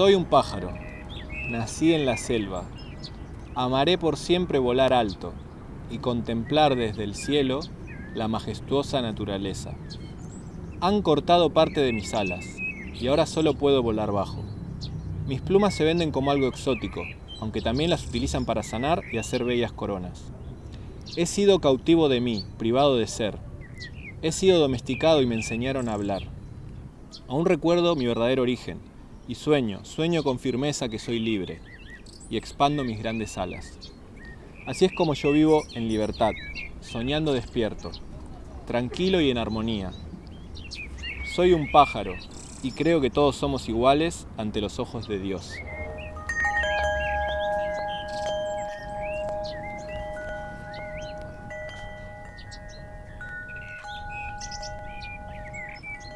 Soy un pájaro, nací en la selva. Amaré por siempre volar alto y contemplar desde el cielo la majestuosa naturaleza. Han cortado parte de mis alas y ahora solo puedo volar bajo. Mis plumas se venden como algo exótico, aunque también las utilizan para sanar y hacer bellas coronas. He sido cautivo de mí, privado de ser. He sido domesticado y me enseñaron a hablar. Aún recuerdo mi verdadero origen y sueño, sueño con firmeza que soy libre y expando mis grandes alas. Así es como yo vivo en libertad, soñando despierto, tranquilo y en armonía. Soy un pájaro y creo que todos somos iguales ante los ojos de Dios.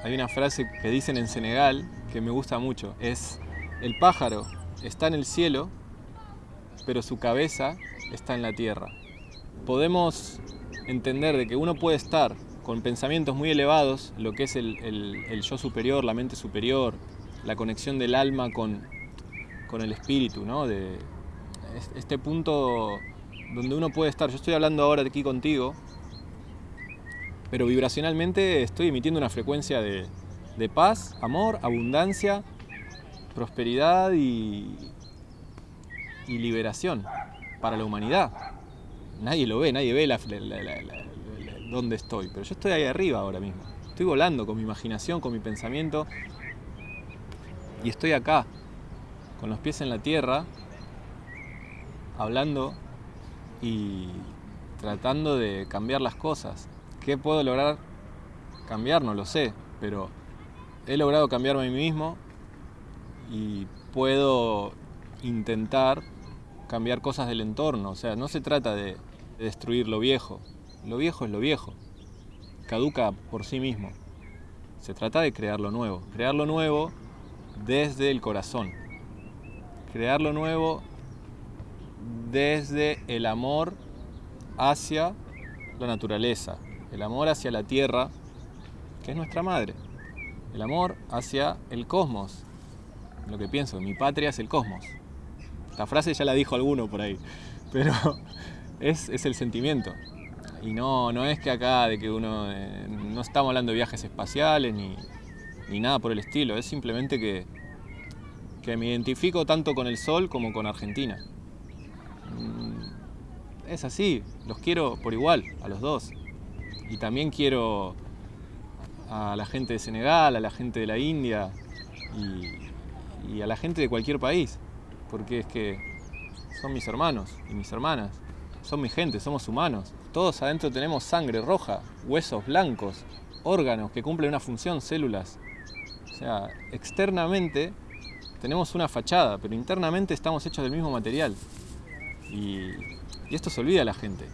Hay una frase que dicen en Senegal que me gusta mucho. Es, el pájaro está en el cielo, pero su cabeza está en la tierra. Podemos entender de que uno puede estar con pensamientos muy elevados, lo que es el, yo superior, la mente superior, la conexión del alma con, con el espíritu, ¿no? De este punto donde uno puede estar. Yo estoy hablando ahora aquí contigo pero vibracionalmente estoy emitiendo una frecuencia de, paz, amor, abundancia, prosperidad y, liberación para la humanidad. Nadie lo ve, nadie ve dónde estoy, pero yo estoy ahí arriba ahora mismo. Estoy volando con mi imaginación, con mi pensamiento y estoy acá, con los pies en la tierra, hablando y tratando de cambiar las cosas. ¿Qué puedo lograr cambiar? No lo sé, pero he logrado cambiarme a mí mismo y puedo intentar cambiar cosas del entorno. O sea, no se trata de destruir lo viejo. Lo viejo es lo viejo. Caduca por sí mismo. Se trata de crear lo nuevo. Crear lo nuevo desde el corazón. Crear lo nuevo desde el amor hacia la naturaleza, el amor hacia la tierra, que es nuestra madre, el amor hacia el cosmos, lo que pienso, mi patria es el cosmos. La frase ya la dijo alguno por ahí, pero es, el sentimiento. Y no, no es que acá de que uno, eh, no estamos hablando de viajes espaciales ni, ni nada por el estilo, es simplemente que, que me identifico tanto con el sol como con Argentina. Mm, es así, los quiero por igual, a los dos y también quiero a la gente de Senegal, a la gente de la India y, a la gente de cualquier país, porque es que son mis hermanos y mis hermanas, son mi gente, somos humanos. Todos adentro tenemos sangre roja, huesos blancos, órganos que cumplen una función, células. O sea, externamente tenemos una fachada, pero internamente estamos hechos del mismo material. Y, y esto se olvida a la gente.